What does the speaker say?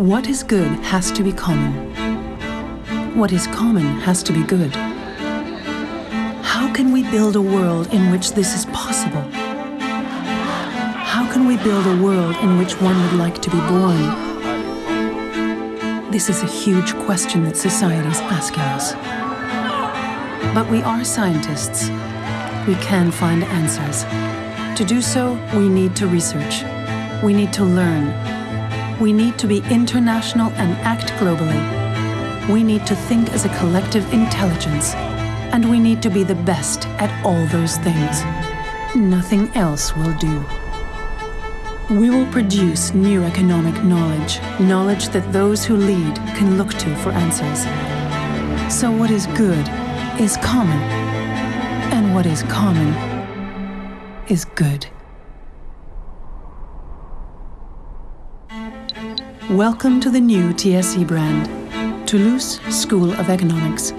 What is good has to be common. What is common has to be good. How can we build a world in which this is possible? How can we build a world in which one would like to be born? This is a huge question that society is asking us. But we are scientists. We can find answers. To do so, we need to research. We need to learn. Need to be international and act globally. We need to think as a collective intelligence. And we need to be the best at all those things. Nothing else will do. We will produce new economic knowledge, knowledge that those who lead can look to for answers. So what is good is common, and what is common is good. Welcome to the new TSE brand, Toulouse School of Economics.